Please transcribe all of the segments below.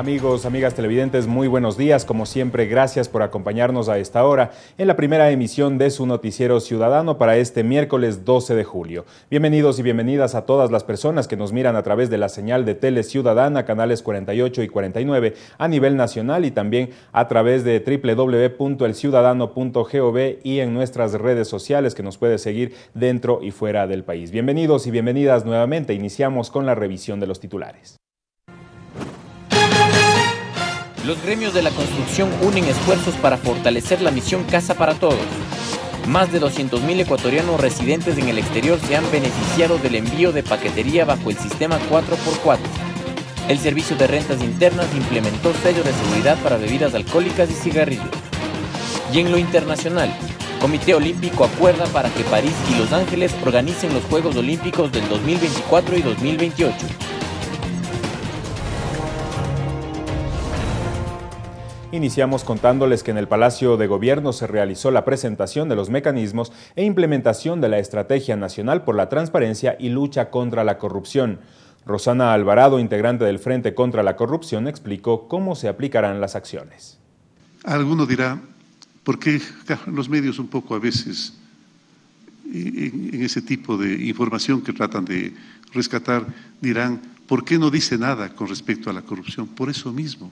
Amigos, amigas televidentes, muy buenos días. Como siempre, gracias por acompañarnos a esta hora en la primera emisión de su noticiero ciudadano para este miércoles 12 de julio. Bienvenidos y bienvenidas a todas las personas que nos miran a través de la señal de Tele Ciudadana, canales 48 y 49 a nivel nacional y también a través de www.elciudadano.gov y en nuestras redes sociales que nos puede seguir dentro y fuera del país. Bienvenidos y bienvenidas nuevamente. Iniciamos con la revisión de los titulares. Los gremios de la construcción unen esfuerzos para fortalecer la misión Casa para Todos. Más de 200.000 ecuatorianos residentes en el exterior se han beneficiado del envío de paquetería bajo el sistema 4x4. El Servicio de Rentas Internas implementó sellos de seguridad para bebidas alcohólicas y cigarrillos. Y en lo internacional, Comité Olímpico acuerda para que París y Los Ángeles organicen los Juegos Olímpicos del 2024 y 2028. Iniciamos contándoles que en el Palacio de Gobierno se realizó la presentación de los mecanismos e implementación de la Estrategia Nacional por la Transparencia y Lucha contra la Corrupción. Rosana Alvarado, integrante del Frente contra la Corrupción, explicó cómo se aplicarán las acciones. Alguno dirá, ¿por qué los medios un poco a veces en ese tipo de información que tratan de rescatar dirán, ¿por qué no dice nada con respecto a la corrupción? Por eso mismo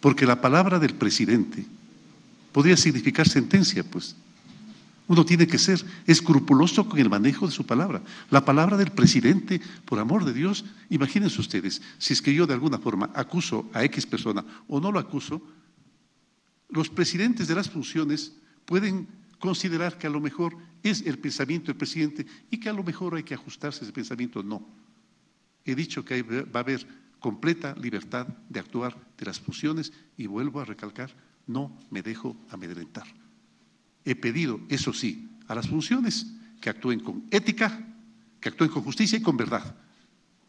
porque la palabra del presidente podría significar sentencia, pues. Uno tiene que ser escrupuloso con el manejo de su palabra. La palabra del presidente, por amor de Dios, imagínense ustedes, si es que yo de alguna forma acuso a X persona o no lo acuso, los presidentes de las funciones pueden considerar que a lo mejor es el pensamiento del presidente y que a lo mejor hay que ajustarse ese pensamiento. No. He dicho que va a haber completa libertad de actuar de las funciones y vuelvo a recalcar, no me dejo amedrentar. He pedido, eso sí, a las funciones que actúen con ética, que actúen con justicia y con verdad.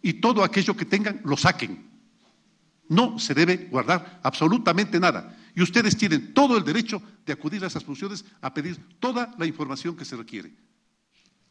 Y todo aquello que tengan, lo saquen. No se debe guardar absolutamente nada. Y ustedes tienen todo el derecho de acudir a esas funciones a pedir toda la información que se requiere.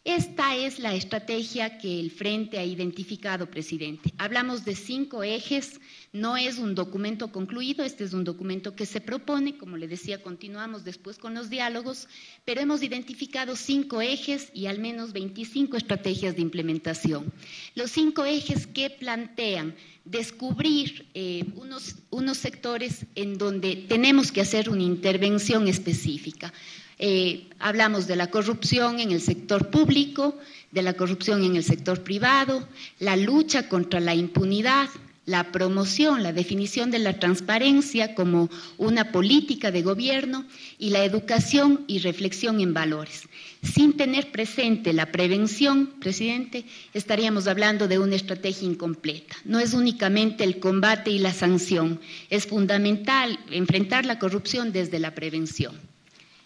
Esta es la estrategia que el Frente ha identificado, presidente. Hablamos de cinco ejes, no es un documento concluido, este es un documento que se propone, como le decía, continuamos después con los diálogos, pero hemos identificado cinco ejes y al menos 25 estrategias de implementación. Los cinco ejes que plantean descubrir eh, unos, unos sectores en donde tenemos que hacer una intervención específica. Eh, hablamos de la corrupción en el sector público, de la corrupción en el sector privado, la lucha contra la impunidad, la promoción, la definición de la transparencia como una política de gobierno y la educación y reflexión en valores. Sin tener presente la prevención, presidente, estaríamos hablando de una estrategia incompleta. No es únicamente el combate y la sanción, es fundamental enfrentar la corrupción desde la prevención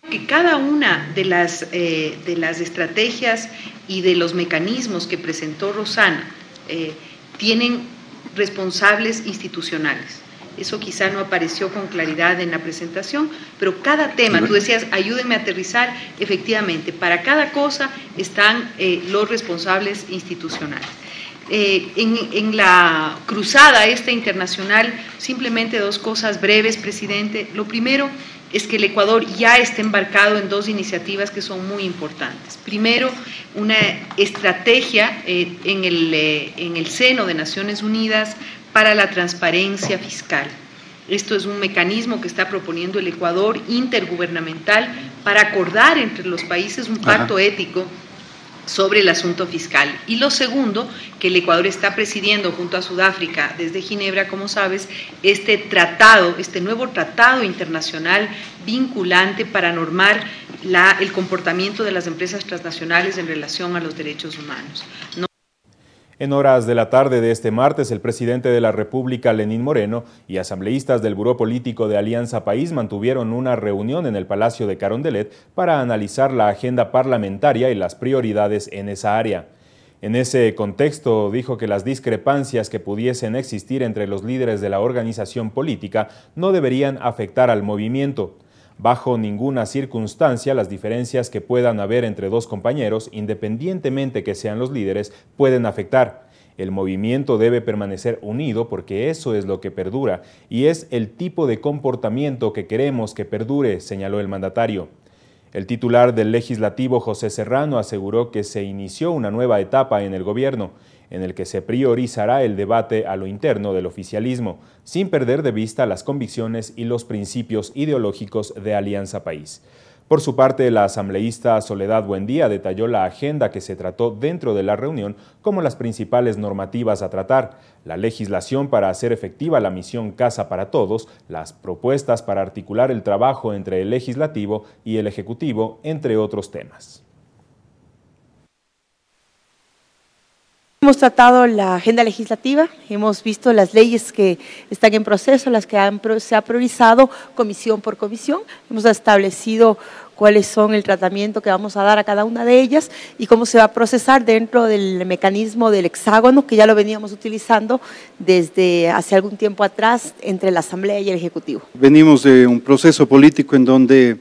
que cada una de las, eh, de las estrategias y de los mecanismos que presentó Rosana eh, tienen responsables institucionales. Eso quizá no apareció con claridad en la presentación, pero cada tema, tú decías, ayúdenme a aterrizar, efectivamente, para cada cosa están eh, los responsables institucionales. en, en, la cruzada esta internacional, simplemente dos cosas breves, presidente. Lo primero es que el Ecuador ya está embarcado en dos iniciativas que son muy importantes. Primero, una estrategia eh, en, el, eh, en el seno de Naciones Unidas para la transparencia fiscal. Esto es un mecanismo que está proponiendo el Ecuador intergubernamental para acordar entre los países un pacto ético sobre el asunto fiscal. Y lo segundo, que el Ecuador está presidiendo junto a Sudáfrica desde Ginebra, como sabes, este tratado, este nuevo tratado internacional vinculante para normar la, el comportamiento de las empresas transnacionales en relación a los derechos humanos. En horas de la tarde de este martes, el presidente de la República, Lenín Moreno, y asambleístas del Buró Político de Alianza País mantuvieron una reunión en el Palacio de Carondelet para analizar la agenda parlamentaria y las prioridades en esa área. En ese contexto, dijo que las discrepancias que pudiesen existir entre los líderes de la organización política no deberían afectar al movimiento. Bajo ninguna circunstancia, las diferencias que puedan haber entre dos compañeros, independientemente que sean los líderes, pueden afectar. El movimiento debe permanecer unido porque eso es lo que perdura y es el tipo de comportamiento que queremos que perdure, señaló el mandatario. El titular del legislativo, José Serrano, aseguró que se inició una nueva etapa en el gobierno, en el que se priorizará el debate a lo interno del oficialismo, sin perder de vista las convicciones y los principios ideológicos de Alianza País. Por su parte, la asambleísta Soledad Buendía detalló la agenda que se trató dentro de la reunión como las principales normativas a tratar, la legislación para hacer efectiva la misión Casa para Todos, las propuestas para articular el trabajo entre el legislativo y el ejecutivo, entre otros temas. Hemos tratado la agenda legislativa, hemos visto las leyes que están en proceso, las que se ha priorizado comisión por comisión, hemos establecido cuáles son el tratamiento que vamos a dar a cada una de ellas y cómo se va a procesar dentro del mecanismo del hexágono que ya lo veníamos utilizando desde hace algún tiempo atrás entre la Asamblea y el Ejecutivo. Venimos de un proceso político en donde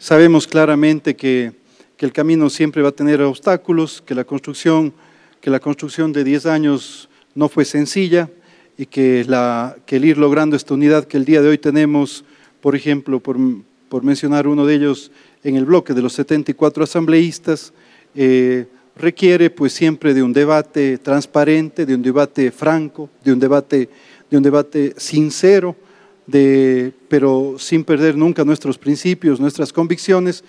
sabemos claramente que el camino siempre va a tener obstáculos, que la construcción que la construcción de 10 años no fue sencilla y que, el ir logrando esta unidad que el día de hoy tenemos, por ejemplo, por, por mencionar uno de ellos en el bloque de los 74 asambleístas, eh, requiere pues siempre de un debate transparente, de un debate franco, de un debate, de un debate sincero, de, pero sin perder nunca nuestros principios, nuestras convicciones.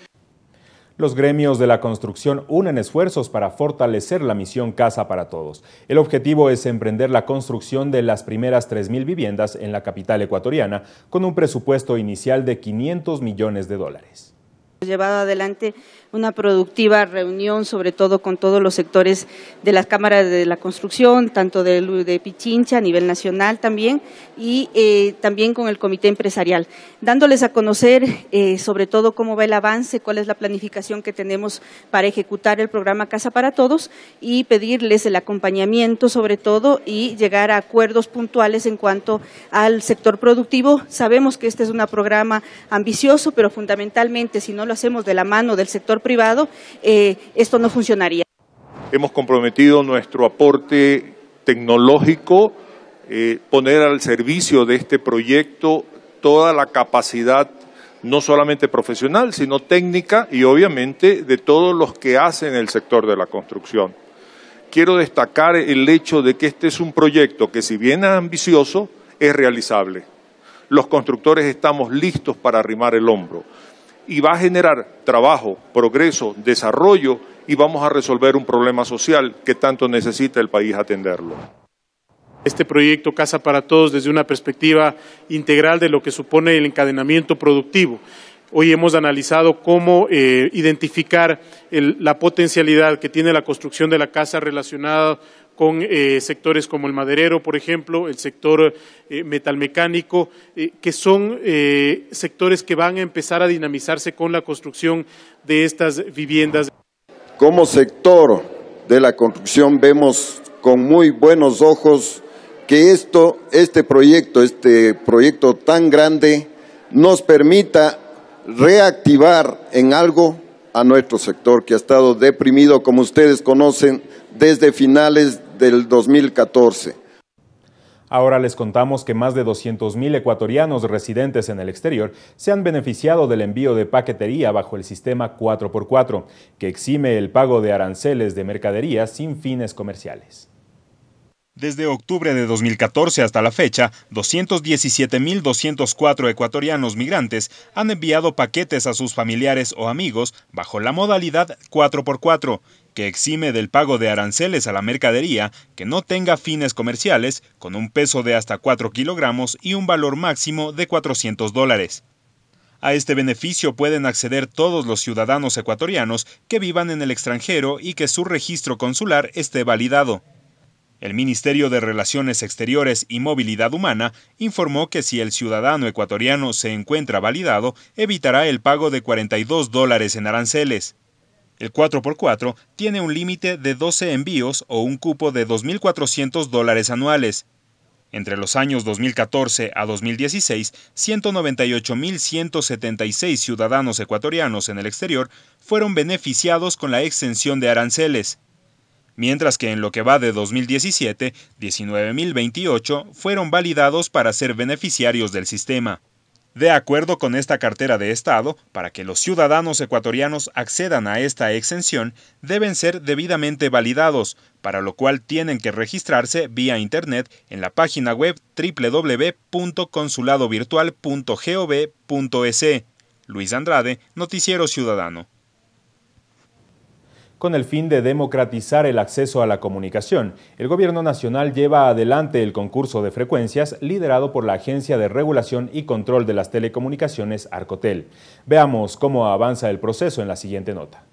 Los gremios de la construcción unen esfuerzos para fortalecer la misión Casa para Todos. El objetivo es emprender la construcción de las primeras 3.000 viviendas en la capital ecuatoriana con un presupuesto inicial de 500 millones de dólares llevado adelante una productiva reunión, sobre todo con todos los sectores de las cámaras de la construcción, tanto de, de Pichincha a nivel nacional también, y eh, también con el comité empresarial, dándoles a conocer eh, sobre todo cómo va el avance, cuál es la planificación que tenemos para ejecutar el programa Casa para Todos y pedirles el acompañamiento sobre todo y llegar a acuerdos puntuales en cuanto al sector productivo. Sabemos que este es un programa ambicioso, pero fundamentalmente si no lo hacemos de la mano del sector privado, eh, esto no funcionaría. Hemos comprometido nuestro aporte tecnológico, eh, poner al servicio de este proyecto toda la capacidad no solamente profesional, sino técnica y obviamente de todos los que hacen el sector de la construcción. Quiero destacar el hecho de que este es un proyecto que si bien es ambicioso, es realizable. Los constructores estamos listos para arrimar el hombro y va a generar trabajo, progreso, desarrollo y vamos a resolver un problema social que tanto necesita el país atenderlo. Este proyecto Casa para Todos desde una perspectiva integral de lo que supone el encadenamiento productivo. Hoy hemos analizado cómo eh, identificar la potencialidad que tiene la construcción de la casa relacionada con eh, sectores como el maderero, por ejemplo, el sector eh, metalmecánico, eh, que son sectores que van a empezar a dinamizarse con la construcción de estas viviendas. Como sector de la construcción vemos con muy buenos ojos que esto, este proyecto, este proyecto tan grande, nos permita reactivar en algo a nuestro sector que ha estado deprimido, como ustedes conocen, desde finales del 2014. Ahora les contamos que más de 200.000 ecuatorianos residentes en el exterior se han beneficiado del envío de paquetería bajo el sistema 4x4, que exime el pago de aranceles de mercaderías sin fines comerciales. Desde octubre de 2014 hasta la fecha, 217.204 ecuatorianos migrantes han enviado paquetes a sus familiares o amigos bajo la modalidad 4x4, que exime del pago de aranceles a la mercadería que no tenga fines comerciales, con un peso de hasta 4 kilogramos y un valor máximo de 400 dólares. A este beneficio pueden acceder todos los ciudadanos ecuatorianos que vivan en el extranjero y que su registro consular esté validado. El Ministerio de Relaciones Exteriores y Movilidad Humana informó que si el ciudadano ecuatoriano se encuentra validado, evitará el pago de 42 dólares en aranceles. El 4x4 tiene un límite de 12 envíos o un cupo de 2.400 dólares anuales. Entre los años 2014 a 2016, 198.176 ciudadanos ecuatorianos en el exterior fueron beneficiados con la extensión de aranceles. mientras que en lo que va de 2017, 19.028 fueron validados para ser beneficiarios del sistema. De acuerdo con esta cartera de Estado, para que los ciudadanos ecuatorianos accedan a esta exención, deben ser debidamente validados, para lo cual tienen que registrarse vía Internet en la página web www.consuladovirtual.gov.es. Luis Andrade, Noticiero Ciudadano con el fin de democratizar el acceso a la comunicación. El Gobierno Nacional lleva adelante el concurso de frecuencias liderado por la Agencia de Regulación y Control de las Telecomunicaciones, Arcotel. Veamos cómo avanza el proceso en la siguiente nota.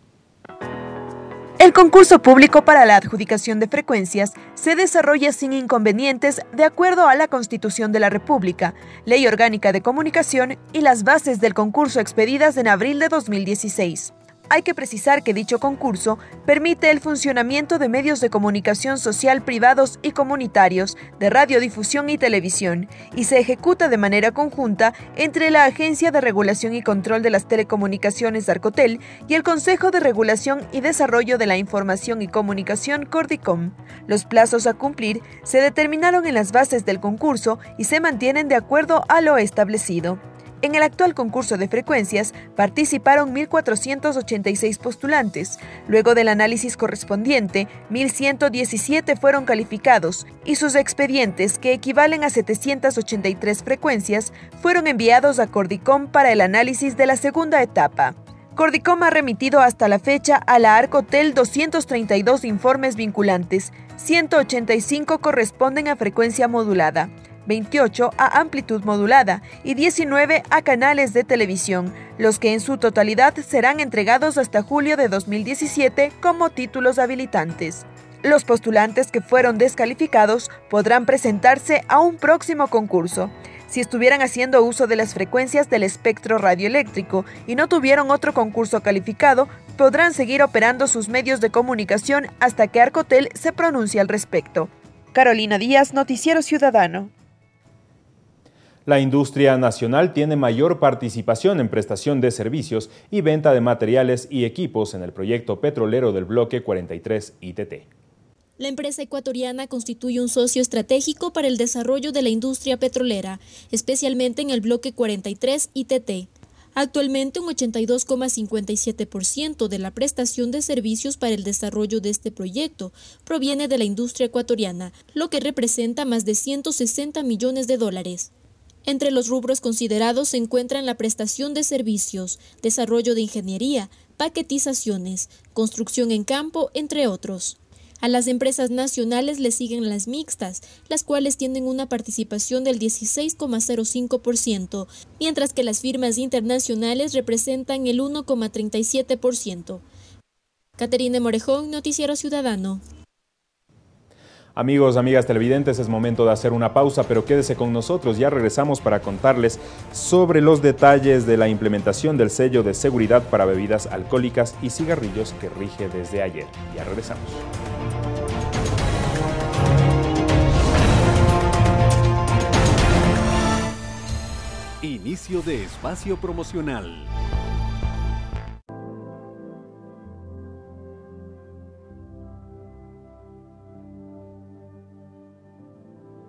El concurso público para la adjudicación de frecuencias se desarrolla sin inconvenientes de acuerdo a la Constitución de la República, Ley Orgánica de Comunicación y las bases del concurso expedidas en abril de 2016 hay que precisar que dicho concurso permite el funcionamiento de medios de comunicación social privados y comunitarios, de radiodifusión y televisión, y se ejecuta de manera conjunta entre la Agencia de Regulación y Control de las Telecomunicaciones Arcotel y el Consejo de Regulación y Desarrollo de la Información y Comunicación Cordicom. Los plazos a cumplir se determinaron en las bases del concurso y se mantienen de acuerdo a lo establecido. En el actual concurso de frecuencias participaron 1.486 postulantes. Luego del análisis correspondiente, 1.117 fueron calificados y sus expedientes, que equivalen a 783 frecuencias, fueron enviados a Cordicom para el análisis de la segunda etapa. Cordicom ha remitido hasta la fecha a la Arcotel 232 informes vinculantes, 185 corresponden a frecuencia modulada. 28 a amplitud modulada y 19 a canales de televisión, los que en su totalidad serán entregados hasta julio de 2017 como títulos habilitantes. Los postulantes que fueron descalificados podrán presentarse a un próximo concurso. Si estuvieran haciendo uso de las frecuencias del espectro radioeléctrico y no tuvieron otro concurso calificado, podrán seguir operando sus medios de comunicación hasta que Arcotel se pronuncie al respecto. Carolina Díaz, Noticiero Ciudadano. La industria nacional tiene mayor participación en prestación de servicios y venta de materiales y equipos en el proyecto petrolero del bloque 43 ITT. La empresa ecuatoriana constituye un socio estratégico para el desarrollo de la industria petrolera, especialmente en el bloque 43 ITT. Actualmente un 82,57% de la prestación de servicios para el desarrollo de este proyecto proviene de la industria ecuatoriana, lo que representa más de 160 millones de dólares. Entre los rubros considerados se encuentran la prestación de servicios, desarrollo de ingeniería, paquetizaciones, construcción en campo, entre otros. A las empresas nacionales le siguen las mixtas, las cuales tienen una participación del 16,05%, mientras que las firmas internacionales representan el 1,37%. Caterine Morejón, Noticiero Ciudadano. Amigos, amigas televidentes, es momento de hacer una pausa, pero quédese con nosotros. Ya regresamos para contarles sobre los detalles de la implementación del sello de seguridad para bebidas alcohólicas y cigarrillos que rige desde ayer. Ya regresamos. Inicio de espacio promocional.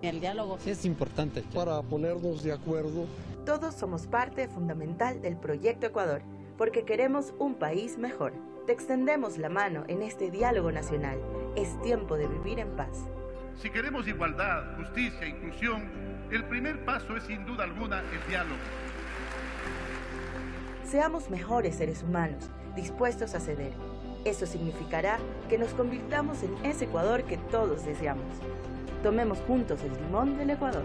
El diálogo es importante. Para ponernos de acuerdo. Todos somos parte fundamental del Proyecto Ecuador, porque queremos un país mejor. Te extendemos la mano en este diálogo nacional. Es tiempo de vivir en paz. Si queremos igualdad, justicia e inclusión, el primer paso es sin duda alguna el diálogo. Seamos mejores seres humanos, dispuestos a ceder. Eso significará que nos convirtamos en ese Ecuador que todos deseamos. Tomemos juntos el timón del Ecuador.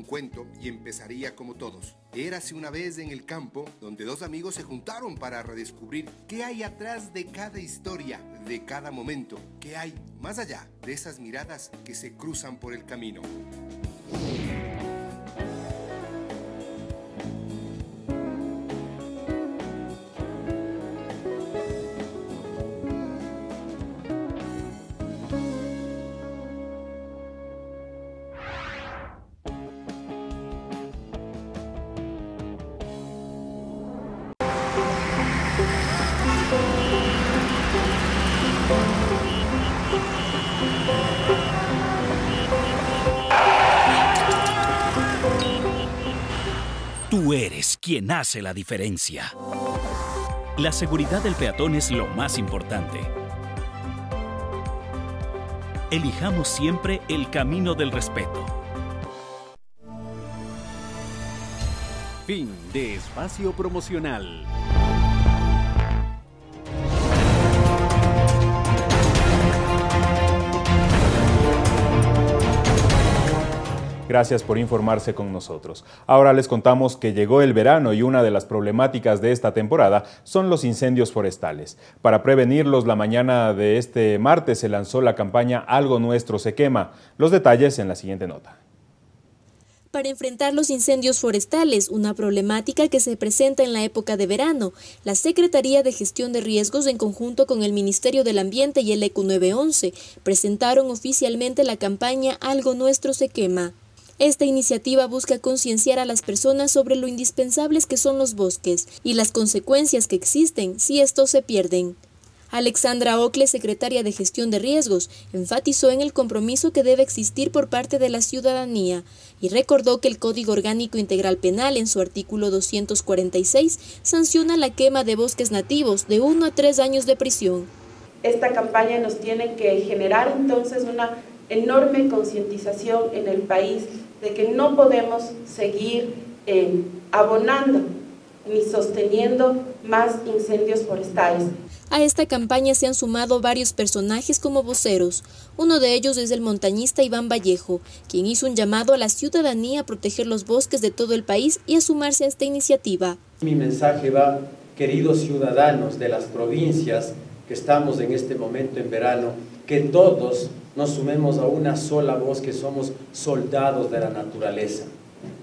Un cuento y empezaría como todos. Érase una vez en el campo donde dos amigos se juntaron para redescubrir qué hay atrás de cada historia, de cada momento, qué hay más allá de esas miradas que se cruzan por el camino. Tú eres quien hace la diferencia. La seguridad del peatón es lo más importante. Elijamos siempre el camino del respeto. Fin de espacio promocional. Gracias por informarse con nosotros. Ahora les contamos que llegó el verano y una de las problemáticas de esta temporada son los incendios forestales. Para prevenirlos, la mañana de este martes se lanzó la campaña Algo Nuestro se quema. Los detalles en la siguiente nota. Para enfrentar los incendios forestales, una problemática que se presenta en la época de verano, la Secretaría de Gestión de Riesgos en conjunto con el Ministerio del Ambiente y el ECU 911 presentaron oficialmente la campaña Algo Nuestro se quema. Esta iniciativa busca concienciar a las personas sobre lo indispensables que son los bosques y las consecuencias que existen si estos se pierden. Alexandra Ocle, secretaria de Gestión de Riesgos, enfatizó en el compromiso que debe existir por parte de la ciudadanía y recordó que el Código Orgánico Integral Penal en su artículo 246 sanciona la quema de bosques nativos de uno a tres años de prisión. Esta campaña nos tiene que generar entonces una enorme concientización en el país de que no podemos seguir eh, abonando ni sosteniendo más incendios forestales. A esta campaña se han sumado varios personajes como voceros. Uno de ellos es el montañista Iván Vallejo, quien hizo un llamado a la ciudadanía a proteger los bosques de todo el país y a sumarse a esta iniciativa. Mi mensaje va, queridos ciudadanos de las provincias que estamos en este momento en verano, que todos nos sumemos a una sola voz que somos soldados de la naturaleza,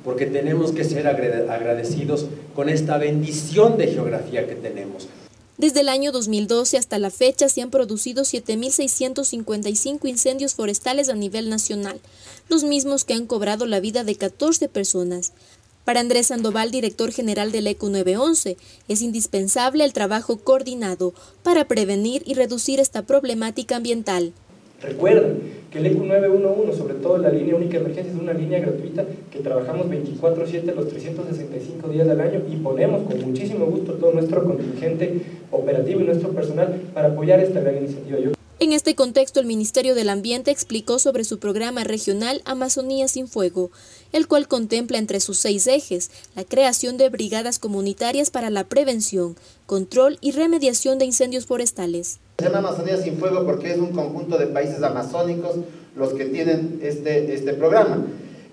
porque tenemos que ser agradecidos con esta bendición de geografía que tenemos. Desde el año 2012 hasta la fecha se han producido 7.655 incendios forestales a nivel nacional, los mismos que han cobrado la vida de 14 personas. Para Andrés Sandoval, director general del ECO 911, es indispensable el trabajo coordinado para prevenir y reducir esta problemática ambiental. Recuerden que el ECU 911, sobre todo la línea única de emergencia, es una línea gratuita que trabajamos 24/7 los 365 días del año y ponemos con muchísimo gusto todo nuestro contingente operativo y nuestro personal para apoyar esta gran iniciativa. En este contexto, el Ministerio del Ambiente explicó sobre su programa regional Amazonía sin Fuego, el cual contempla entre sus seis ejes la creación de brigadas comunitarias para la prevención, control y remediación de incendios forestales. Se llama Amazonía sin Fuego porque es un conjunto de países amazónicos los que tienen este, este programa.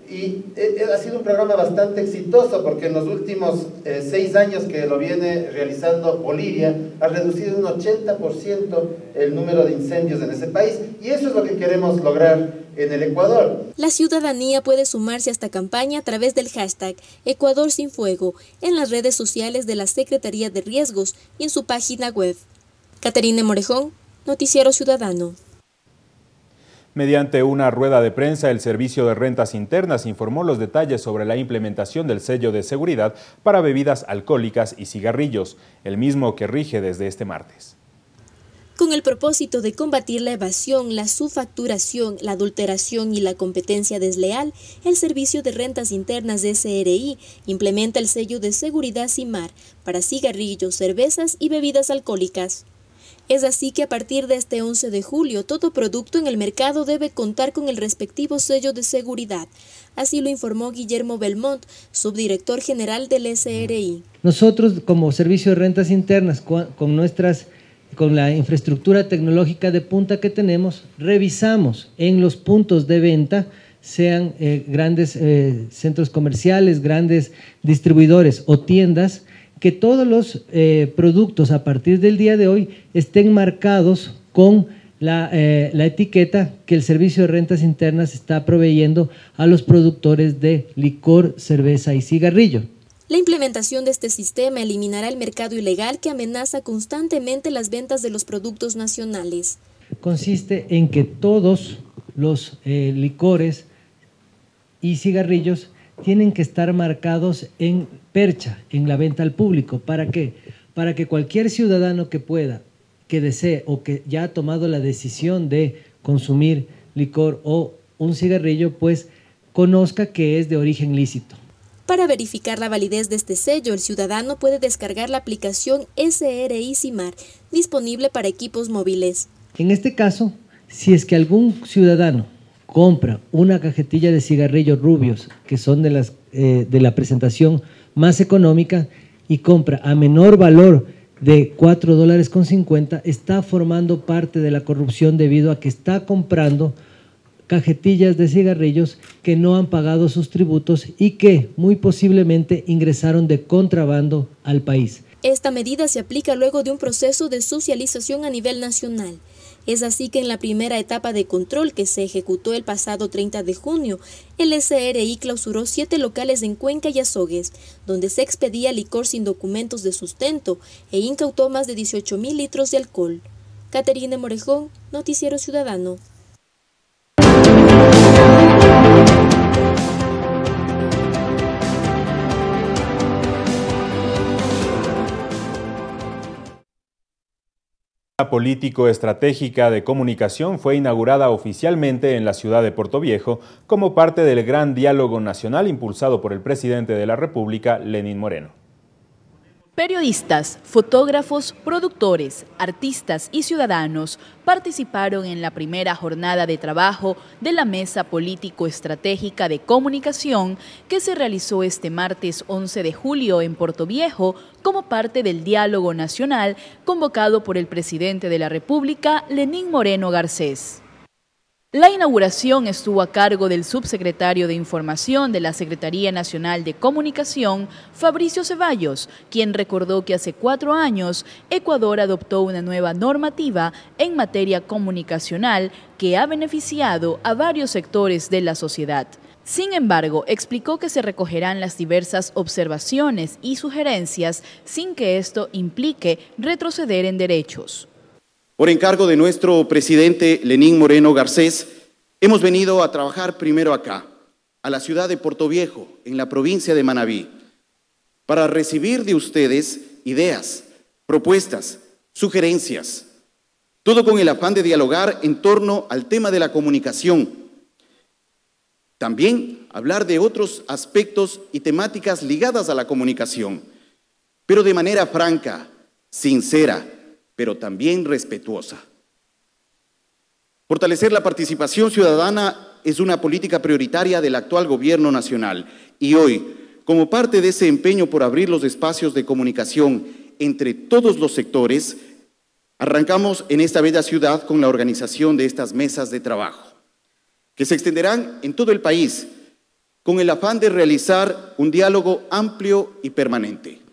Y eh, eh, ha sido un programa bastante exitoso porque en los últimos eh, seis años que lo viene realizando Bolivia ha reducido un 80% el número de incendios en ese país y eso es lo que queremos lograr en el Ecuador. La ciudadanía puede sumarse a esta campaña a través del hashtag Ecuador sin Fuego en las redes sociales de la Secretaría de Riesgos y en su página web. Caterine Morejón, Noticiero Ciudadano. Mediante una rueda de prensa, el Servicio de Rentas Internas informó los detalles sobre la implementación del sello de seguridad para bebidas alcohólicas y cigarrillos, el mismo que rige desde este martes. Con el propósito de combatir la evasión, la subfacturación, la adulteración y la competencia desleal, el Servicio de Rentas Internas de SRI implementa el sello de seguridad CIMAR para cigarrillos, cervezas y bebidas alcohólicas. Es así que a partir de este 11 de julio, todo producto en el mercado debe contar con el respectivo sello de seguridad. Así lo informó Guillermo Belmont, subdirector general del SRI. Nosotros, como Servicio de Rentas Internas, con nuestras con la infraestructura tecnológica de punta que tenemos, revisamos en los puntos de venta, sean eh, grandes eh, centros comerciales, grandes distribuidores o tiendas, que todos los eh, productos a partir del día de hoy estén marcados con la, eh, la, etiqueta que el Servicio de Rentas Internas está proveyendo a los productores de licor, cerveza y cigarrillo. La implementación de este sistema eliminará el mercado ilegal que amenaza constantemente las ventas de los productos nacionales. Consiste en que todos los eh, licores y cigarrillos tienen que estar marcados en percha, en la venta al público. ¿Para qué? Para que cualquier ciudadano que pueda, que desee o que ya ha tomado la decisión de consumir licor o un cigarrillo, pues conozca que es de origen lícito. Para verificar la validez de este sello, el ciudadano puede descargar la aplicación SRI CIMAR, disponible para equipos móviles. En este caso, si es que algún ciudadano compra una cajetilla de cigarrillos rubios, que son eh, de la presentación más económica, y compra a menor valor de 4 dólares con 50, está formando parte de la corrupción debido a que está comprando cajetillas de cigarrillos que no han pagado sus tributos y que muy posiblemente ingresaron de contrabando al país. Esta medida se aplica luego de un proceso de socialización a nivel nacional. Es así que en la primera etapa de control que se ejecutó el pasado 30 de junio, el SRI clausuró siete locales en Cuenca y Azogues, donde se expedía licor sin documentos de sustento e incautó más de 18 mil litros de alcohol. Caterina Morejón, Noticiero Ciudadano. Político-estratégica de comunicación fue inaugurada oficialmente en la ciudad de Puerto Viejo como parte del gran diálogo nacional impulsado por el presidente de la República, Lenín Moreno. Periodistas, fotógrafos, productores, artistas y ciudadanos participaron en la primera jornada de trabajo de la Mesa Político-Estratégica de Comunicación que se realizó este martes 11 de julio en Puerto Viejo como parte del diálogo nacional convocado por el presidente de la República, Lenín Moreno Garcés. La inauguración estuvo a cargo del subsecretario de Información de la Secretaría Nacional de Comunicación, Fabricio Ceballos, quien recordó que hace cuatro años Ecuador adoptó una nueva normativa en materia comunicacional que ha beneficiado a varios sectores de la sociedad. Sin embargo, explicó que se recogerán las diversas observaciones y sugerencias sin que esto implique retroceder en derechos. Por encargo de nuestro presidente Lenín Moreno Garcés, hemos venido a trabajar primero acá, a la ciudad de Puerto Viejo, en la provincia de Manabí, para recibir de ustedes ideas, propuestas, sugerencias, todo con el afán de dialogar en torno al tema de la comunicación. También hablar de otros aspectos y temáticas ligadas a la comunicación, pero de manera franca, sincera, pero también respetuosa. Fortalecer la participación ciudadana es una política prioritaria del actual gobierno nacional y hoy, como parte de ese empeño por abrir los espacios de comunicación entre todos los sectores, arrancamos en esta bella ciudad con la organización de estas mesas de trabajo, que se extenderán en todo el país con el afán de realizar un diálogo amplio y permanente.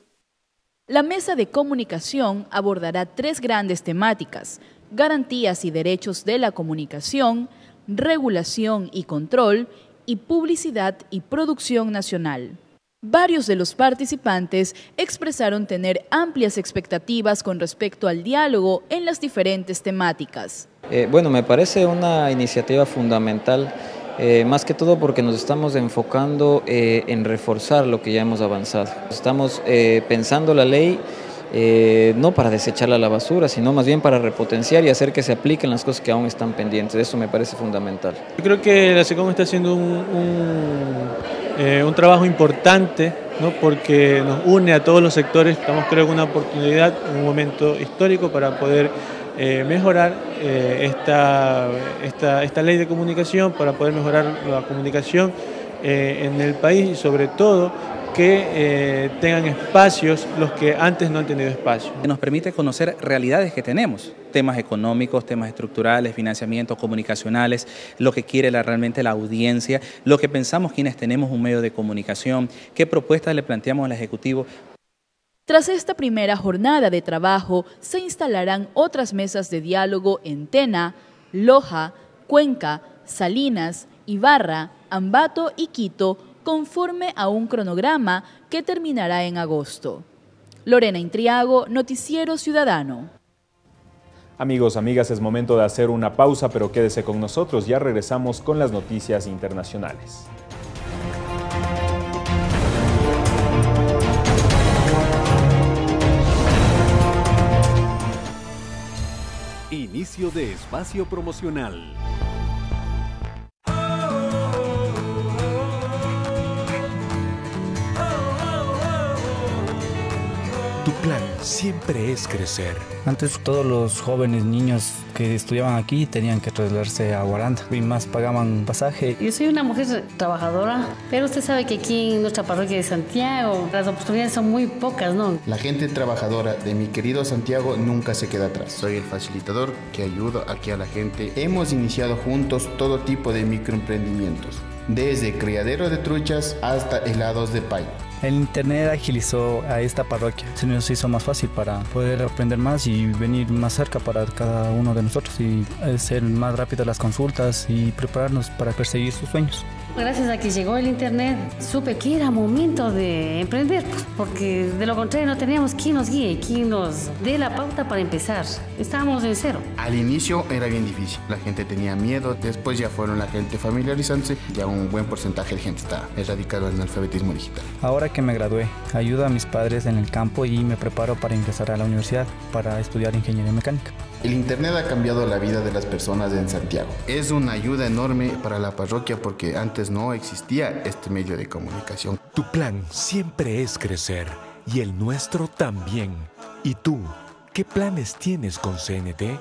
La mesa de comunicación abordará tres grandes temáticas, garantías y derechos de la comunicación, regulación y control, y publicidad y producción nacional. Varios de los participantes expresaron tener amplias expectativas con respecto al diálogo en las diferentes temáticas. Eh, bueno, me parece una iniciativa fundamental eh, más que todo porque nos estamos enfocando eh, en reforzar lo que ya hemos avanzado. Estamos eh, pensando la ley no para desecharla a la basura, sino más bien para repotenciar y hacer que se apliquen las cosas que aún están pendientes. Eso me parece fundamental. Yo creo que la SECOM está haciendo un, un, trabajo importante ¿no? porque nos une a todos los sectores. Estamos creo que una oportunidad, un momento histórico para poder eh, mejorar eh, esta, esta, esta, ley de comunicación, para poder mejorar la comunicación eh, en el país y sobre todo que tengan espacios los que antes no han tenido espacio. Nos permite conocer realidades que tenemos, temas económicos, temas estructurales, financiamientos comunicacionales, lo que quiere realmente la audiencia, lo que pensamos quienes tenemos un medio de comunicación, qué propuestas le planteamos al Ejecutivo tras esta primera jornada de trabajo, se instalarán otras mesas de diálogo en Tena, Loja, Cuenca, Salinas, Ibarra, Ambato y Quito, conforme a un cronograma que terminará en agosto. Lorena Intriago, Noticiero Ciudadano. Amigos, amigas, es momento de hacer una pausa, pero quédese con nosotros, ya regresamos con las noticias internacionales. Inicio de espacio promocional. Siempre es crecer. Antes todos los jóvenes niños que estudiaban aquí tenían que trasladarse a Guaranda y más pagaban pasaje. Yo soy una mujer trabajadora, pero usted sabe que aquí en nuestra parroquia de Santiago las oportunidades son muy pocas, ¿no? La gente trabajadora de mi querido Santiago nunca se queda atrás. Soy el facilitador que ayuda aquí a la gente. Hemos iniciado juntos todo tipo de microemprendimientos, desde criadero de truchas hasta helados de pay. El internet agilizó a esta parroquia, se nos hizo más fácil para poder aprender más y venir más cerca para cada uno de nosotros y hacer más rápidas las consultas y prepararnos para perseguir sus sueños. Gracias a que llegó el internet, supe que era momento de emprender, porque de lo contrario no teníamos quien nos guíe, quien nos dé la pauta para empezar. Estábamos en cero. Al inicio era bien difícil, la gente tenía miedo, después ya fueron la gente familiarizándose, ya un buen porcentaje de gente está erradicado en el alfabetismo digital. Ahora que me gradué, ayudo a mis padres en el campo y me preparo para ingresar a la universidad para estudiar ingeniería mecánica. El Internet ha cambiado la vida de las personas en Santiago. Es una ayuda enorme para la parroquia porque antes no existía este medio de comunicación. Tu plan siempre es crecer y el nuestro también. ¿Y tú, qué planes tienes con CNT?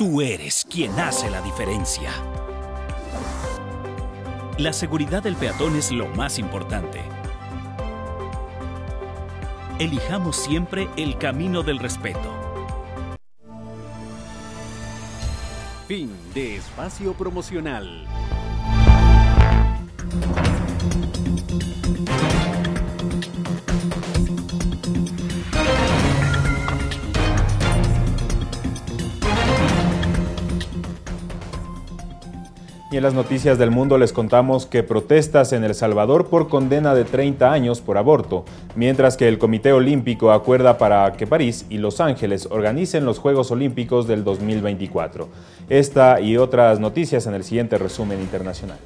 Tú eres quien hace la diferencia. La seguridad del peatón es lo más importante. Elijamos siempre el camino del respeto. Fin de espacio promocional. Y en las noticias del mundo les contamos que protestas en El Salvador por condena de 30 años por aborto, mientras que el Comité Olímpico acuerda para que París y Los Ángeles organicen los Juegos Olímpicos del 2024. Esta y otras noticias en el siguiente resumen internacional.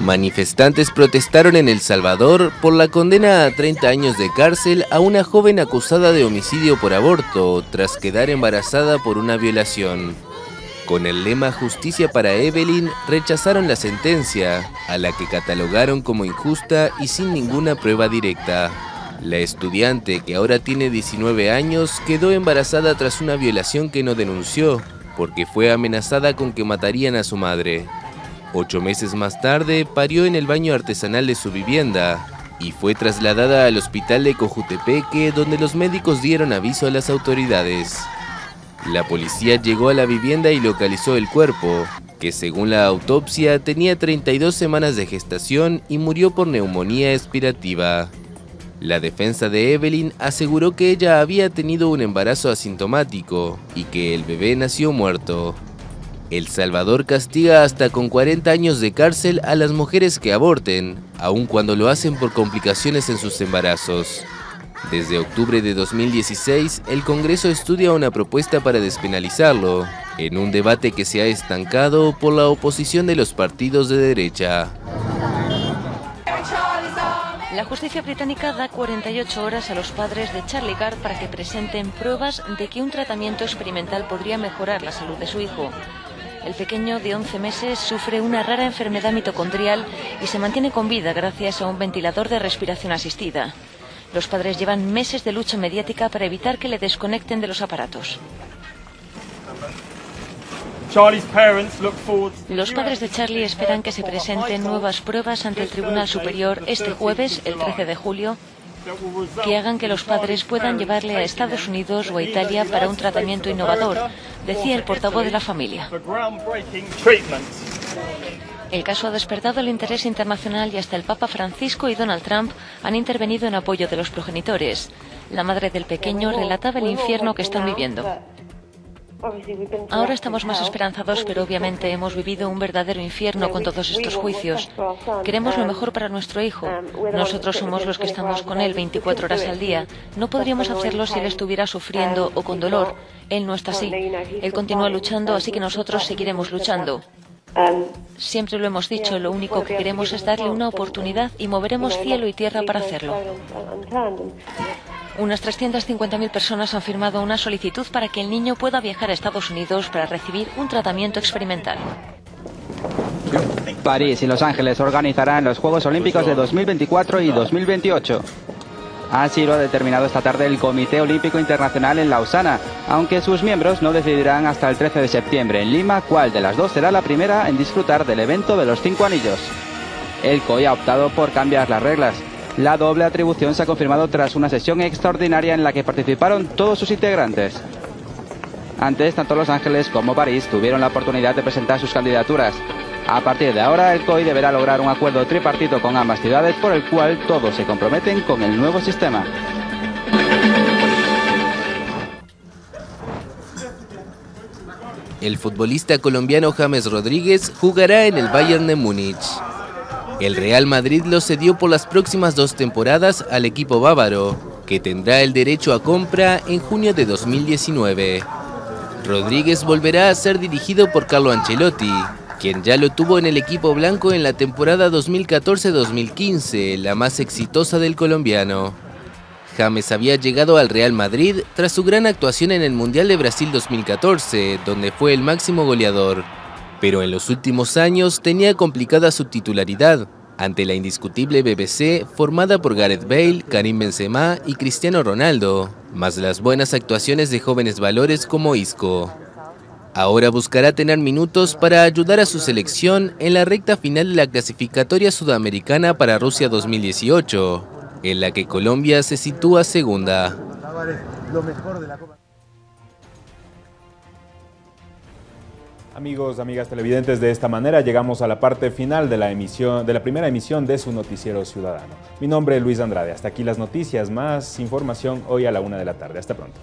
Manifestantes protestaron en El Salvador por la condena a 30 años de cárcel a una joven acusada de homicidio por aborto tras quedar embarazada por una violación. Con el lema Justicia para Evelyn, rechazaron la sentencia, a la que catalogaron como injusta y sin ninguna prueba directa. La estudiante, que ahora tiene 19 años, quedó embarazada tras una violación que no denunció, porque fue amenazada con que matarían a su madre. Ocho meses más tarde, parió en el baño artesanal de su vivienda y fue trasladada al hospital de Cojutepeque, donde los médicos dieron aviso a las autoridades. La policía llegó a la vivienda y localizó el cuerpo, que según la autopsia tenía 32 semanas de gestación y murió por neumonía expirativa. La defensa de Evelyn aseguró que ella había tenido un embarazo asintomático y que el bebé nació muerto. El Salvador castiga hasta con 40 años de cárcel a las mujeres que aborten, aun cuando lo hacen por complicaciones en sus embarazos. Desde octubre de 2016, el Congreso estudia una propuesta para despenalizarlo, en un debate que se ha estancado por la oposición de los partidos de derecha. La justicia británica da 48 horas a los padres de Charlie Gard para que presenten pruebas de que un tratamiento experimental podría mejorar la salud de su hijo. El pequeño de 11 meses sufre una rara enfermedad mitocondrial y se mantiene con vida gracias a un ventilador de respiración asistida. Los padres llevan meses de lucha mediática para evitar que le desconecten de los aparatos. Los padres de Charlie esperan que se presenten nuevas pruebas ante el Tribunal Superior este jueves, el 13 de julio, que hagan que los padres puedan llevarle a Estados Unidos o a Italia para un tratamiento innovador, decía el portavoz de la familia. El caso ha despertado el interés internacional y hasta el Papa Francisco y Donald Trump han intervenido en apoyo de los progenitores. La madre del pequeño relataba el infierno que están viviendo. Ahora estamos más esperanzados, pero obviamente hemos vivido un verdadero infierno con todos estos juicios. Queremos lo mejor para nuestro hijo. Nosotros somos los que estamos con él 24 horas al día. No podríamos hacerlo si él estuviera sufriendo o con dolor. Él no está así. Él continúa luchando, así que nosotros seguiremos luchando. Siempre lo hemos dicho, lo único que queremos es darle una oportunidad y moveremos cielo y tierra para hacerlo. Unas 350.000 personas han firmado una solicitud para que el niño pueda viajar a Estados Unidos para recibir un tratamiento experimental. París y Los Ángeles organizarán los Juegos Olímpicos de 2024 y 2028. Así lo ha determinado esta tarde el Comité Olímpico Internacional en Lausana, aunque sus miembros no decidirán hasta el 13 de septiembre en Lima cuál de las dos será la primera en disfrutar del evento de los cinco anillos. El COI ha optado por cambiar las reglas. La doble atribución se ha confirmado tras una sesión extraordinaria en la que participaron todos sus integrantes. Antes, tanto Los Ángeles como París tuvieron la oportunidad de presentar sus candidaturas. A partir de ahora, el COI deberá lograr un acuerdo tripartito con ambas ciudades por el cual todos se comprometen con el nuevo sistema. El futbolista colombiano James Rodríguez jugará en el Bayern de Múnich. El Real Madrid lo cedió por las próximas dos temporadas al equipo bávaro, que tendrá el derecho a compra en junio de 2019. Rodríguez volverá a ser dirigido por Carlo Ancelotti, quien ya lo tuvo en el equipo blanco en la temporada 2014-2015, la más exitosa del colombiano. James había llegado al Real Madrid tras su gran actuación en el Mundial de Brasil 2014, donde fue el máximo goleador. Pero en los últimos años tenía complicada su titularidad, ante la indiscutible BBC formada por Gareth Bale, Karim Benzema y Cristiano Ronaldo, más las buenas actuaciones de jóvenes valores como Isco. Ahora buscará tener minutos para ayudar a su selección en la recta final de la clasificatoria sudamericana para Rusia 2018, en la que Colombia se sitúa segunda. Amigos, amigas televidentes, de esta manera llegamos a la parte final de la emisión, de la primera emisión de su noticiero ciudadano. Mi nombre es Luis Andrade. Hasta aquí las noticias, más información hoy a la una de la tarde. Hasta pronto.